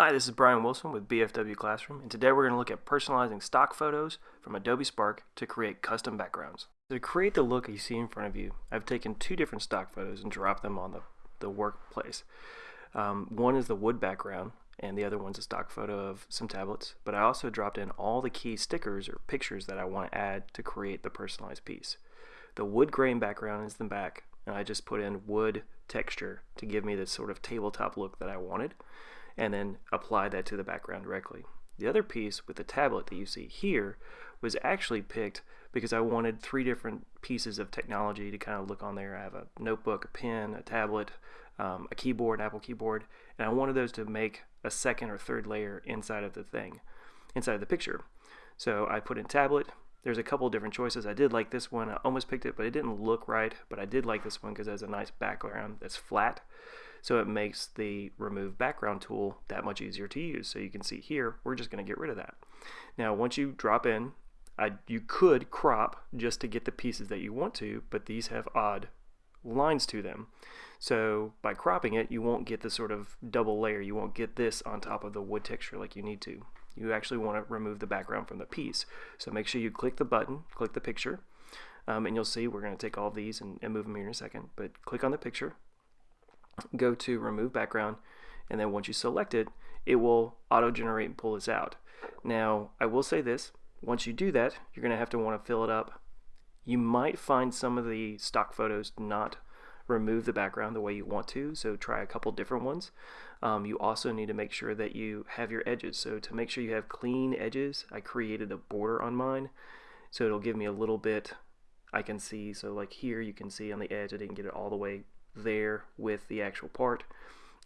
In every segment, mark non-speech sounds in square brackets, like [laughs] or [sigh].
Hi, this is Brian Wilson with BFW Classroom, and today we're going to look at personalizing stock photos from Adobe Spark to create custom backgrounds. To create the look you see in front of you, I've taken two different stock photos and dropped them on the, the workplace. Um, one is the wood background, and the other one's a stock photo of some tablets, but I also dropped in all the key stickers or pictures that I want to add to create the personalized piece. The wood grain background is the back, and I just put in wood texture to give me this sort of tabletop look that I wanted and then apply that to the background directly. The other piece with the tablet that you see here was actually picked because I wanted three different pieces of technology to kind of look on there. I have a notebook, a pen, a tablet, um, a keyboard, an Apple keyboard, and I wanted those to make a second or third layer inside of the thing, inside of the picture. So I put in tablet. There's a couple different choices. I did like this one. I almost picked it, but it didn't look right. But I did like this one because it has a nice background that's flat. So it makes the remove background tool that much easier to use. So you can see here, we're just going to get rid of that. Now once you drop in, I, you could crop just to get the pieces that you want to, but these have odd lines to them. So by cropping it, you won't get the sort of double layer. You won't get this on top of the wood texture like you need to. You actually want to remove the background from the piece. So make sure you click the button, click the picture, um, and you'll see we're going to take all these and, and move them here in a second. But click on the picture, go to remove background and then once you select it it will auto generate and pull this out. Now I will say this once you do that you're gonna have to want to fill it up. You might find some of the stock photos not remove the background the way you want to so try a couple different ones. Um, you also need to make sure that you have your edges. So to make sure you have clean edges I created a border on mine so it'll give me a little bit I can see. So like here you can see on the edge I didn't get it all the way there with the actual part.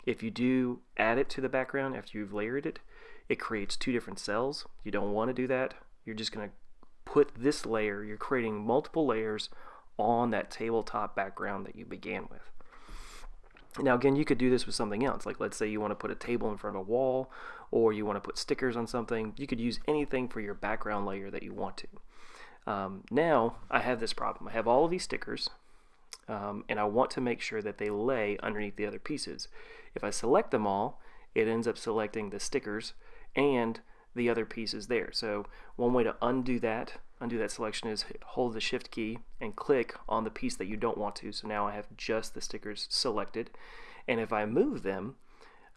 If you do add it to the background after you've layered it, it creates two different cells. You don't want to do that. You're just going to put this layer, you're creating multiple layers on that tabletop background that you began with. Now again, you could do this with something else. Like let's say you want to put a table in front of a wall or you want to put stickers on something. You could use anything for your background layer that you want to. Um, now I have this problem. I have all of these stickers um, and I want to make sure that they lay underneath the other pieces. If I select them all, it ends up selecting the stickers and the other pieces there. So one way to undo that, undo that selection is hold the shift key and click on the piece that you don't want to. So now I have just the stickers selected. And if I move them,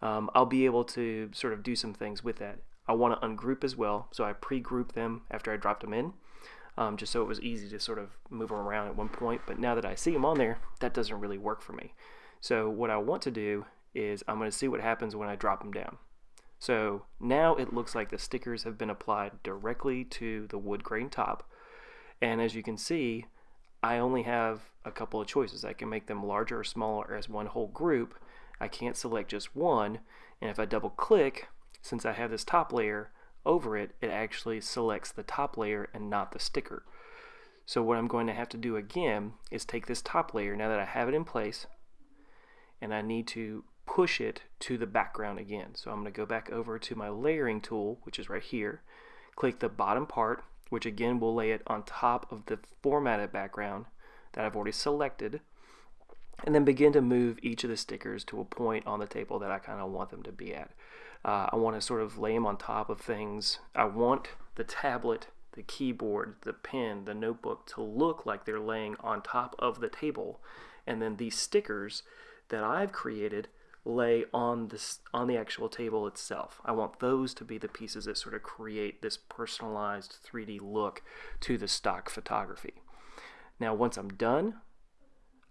um, I'll be able to sort of do some things with that. I want to ungroup as well, so I pre-group them after I dropped them in um, just so it was easy to sort of move them around at one point. But now that I see them on there, that doesn't really work for me. So what I want to do is I'm going to see what happens when I drop them down. So now it looks like the stickers have been applied directly to the wood grain top. And as you can see, I only have a couple of choices. I can make them larger or smaller as one whole group. I can't select just one. And if I double click, since I have this top layer, over it, it actually selects the top layer and not the sticker. So what I'm going to have to do again is take this top layer, now that I have it in place, and I need to push it to the background again. So I'm going to go back over to my layering tool, which is right here, click the bottom part, which again will lay it on top of the formatted background that I've already selected, and then begin to move each of the stickers to a point on the table that I kind of want them to be at. Uh, I want to sort of lay them on top of things. I want the tablet, the keyboard, the pen, the notebook to look like they're laying on top of the table. And then these stickers that I've created lay on this on the actual table itself. I want those to be the pieces that sort of create this personalized 3D look to the stock photography. Now once I'm done,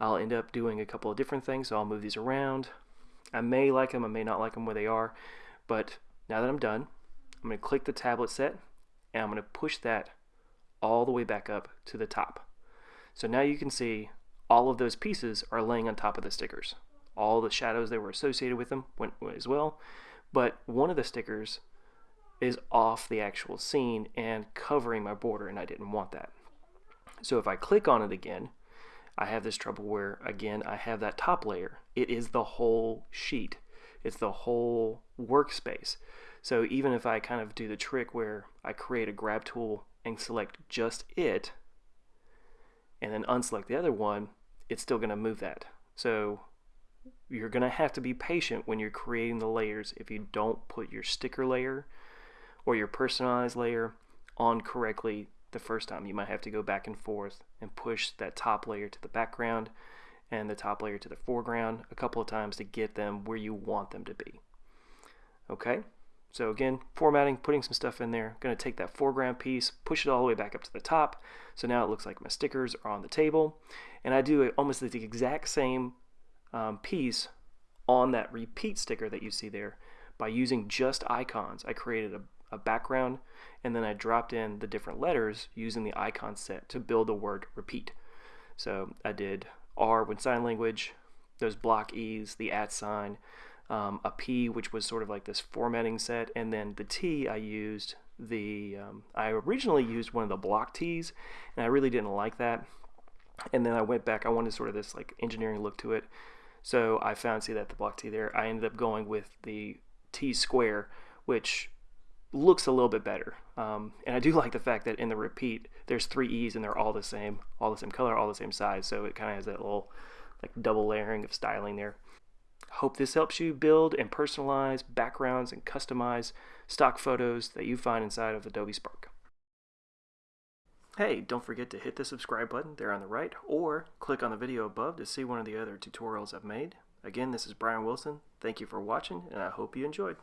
I'll end up doing a couple of different things. So I'll move these around. I may like them, I may not like them where they are. But now that I'm done, I'm going to click the tablet set and I'm going to push that all the way back up to the top. So now you can see all of those pieces are laying on top of the stickers. All the shadows that were associated with them went as well, but one of the stickers is off the actual scene and covering my border and I didn't want that. So if I click on it again, I have this trouble where again I have that top layer. It is the whole sheet it's the whole workspace. So even if I kind of do the trick where I create a grab tool and select just it, and then unselect the other one, it's still going to move that. So you're going to have to be patient when you're creating the layers if you don't put your sticker layer or your personalized layer on correctly the first time. You might have to go back and forth and push that top layer to the background and the top layer to the foreground a couple of times to get them where you want them to be. Okay, so again, formatting, putting some stuff in there. Going to take that foreground piece, push it all the way back up to the top. So now it looks like my stickers are on the table. And I do almost the exact same um, piece on that repeat sticker that you see there by using just icons. I created a, a background and then I dropped in the different letters using the icon set to build the word repeat. So I did R with sign language, those block E's, the at sign, um, a P which was sort of like this formatting set, and then the T I used the, um, I originally used one of the block T's and I really didn't like that. And then I went back, I wanted sort of this like engineering look to it. So I found, see that the block T there, I ended up going with the T square, which looks a little bit better. Um, and I do [laughs] like the fact that in the repeat, there's three E's and they're all the same, all the same color, all the same size. So it kind of has that little like double layering of styling there. Hope this helps you build and personalize backgrounds and customize stock photos that you find inside of Adobe Spark. Hey, don't forget to hit the subscribe button there on the right or click on the video above to see one of the other tutorials I've made. Again, this is Brian Wilson. Thank you for watching and I hope you enjoyed.